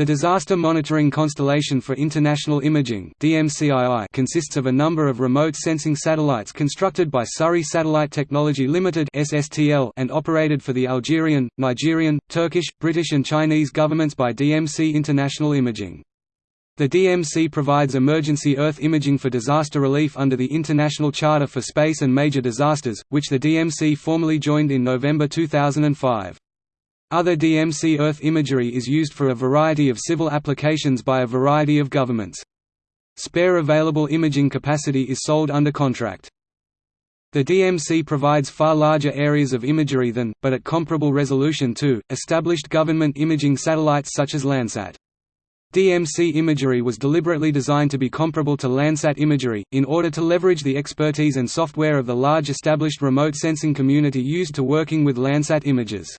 The Disaster Monitoring Constellation for International Imaging consists of a number of remote sensing satellites constructed by Surrey Satellite Technology Limited and operated for the Algerian, Nigerian, Turkish, British and Chinese governments by DMC International Imaging. The DMC provides emergency Earth imaging for disaster relief under the International Charter for Space and Major Disasters, which the DMC formally joined in November 2005. Other DMC Earth imagery is used for a variety of civil applications by a variety of governments. Spare available imaging capacity is sold under contract. The DMC provides far larger areas of imagery than, but at comparable resolution to, established government imaging satellites such as Landsat. DMC imagery was deliberately designed to be comparable to Landsat imagery, in order to leverage the expertise and software of the large established remote sensing community used to working with Landsat images.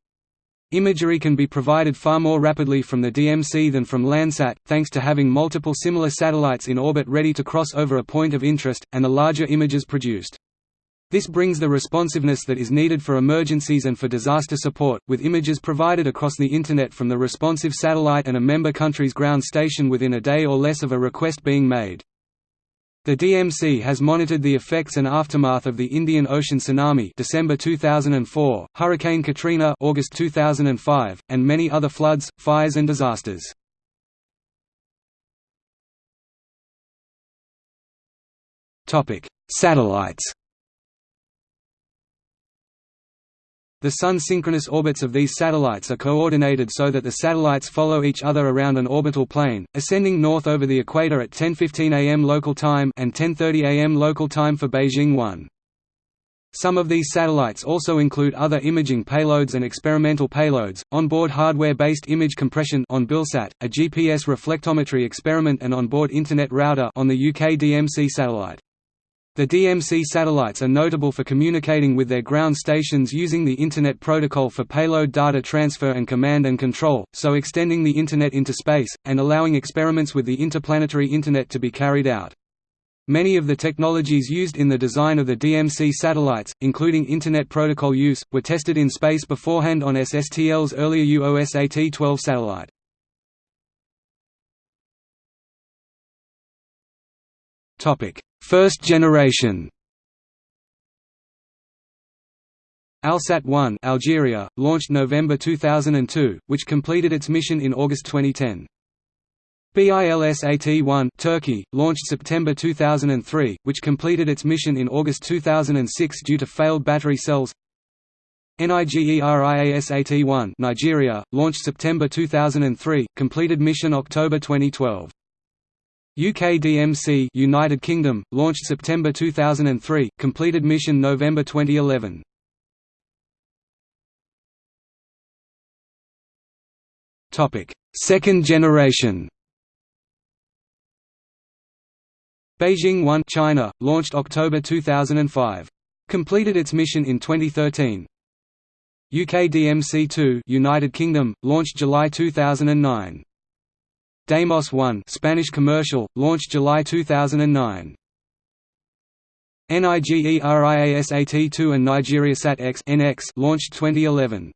Imagery can be provided far more rapidly from the DMC than from Landsat, thanks to having multiple similar satellites in orbit ready to cross over a point of interest, and the larger images produced. This brings the responsiveness that is needed for emergencies and for disaster support, with images provided across the Internet from the responsive satellite and a member country's ground station within a day or less of a request being made. The DMC has monitored the effects and aftermath of the Indian Ocean tsunami December 2004, Hurricane Katrina August 2005, and many other floods, fires and disasters. Satellites The Sun-synchronous orbits of these satellites are coordinated so that the satellites follow each other around an orbital plane, ascending north over the equator at 10:15 am local time and 10:30 am local time for Beijing 1. Some of these satellites also include other imaging payloads and experimental payloads, onboard hardware-based image compression on BILSAT, a GPS reflectometry experiment and onboard Internet router on the UK DMC satellite. The DMC satellites are notable for communicating with their ground stations using the Internet Protocol for payload data transfer and command and control, so extending the Internet into space, and allowing experiments with the interplanetary Internet to be carried out. Many of the technologies used in the design of the DMC satellites, including Internet Protocol use, were tested in space beforehand on SSTL's earlier UOSAT-12 satellite. First generation ALSat-1 Algeria, launched November 2002, which completed its mission in August 2010. BILSAT-1 Turkey, launched September 2003, which completed its mission in August 2006 due to failed battery cells. NIGERIASAT-1 Nigeria, launched September 2003, completed mission October 2012. UKDMC United Kingdom, launched September 2003, completed mission November 2011. Topic: Second generation. Beijing 1 China, launched October 2005. Completed its mission in 2013. UKDMC-2 United Kingdom, launched July 2009. Deimos 1 Spanish commercial, launched July 2009. NIGERIASAT-2 and NigeriaSat X NX launched 2011.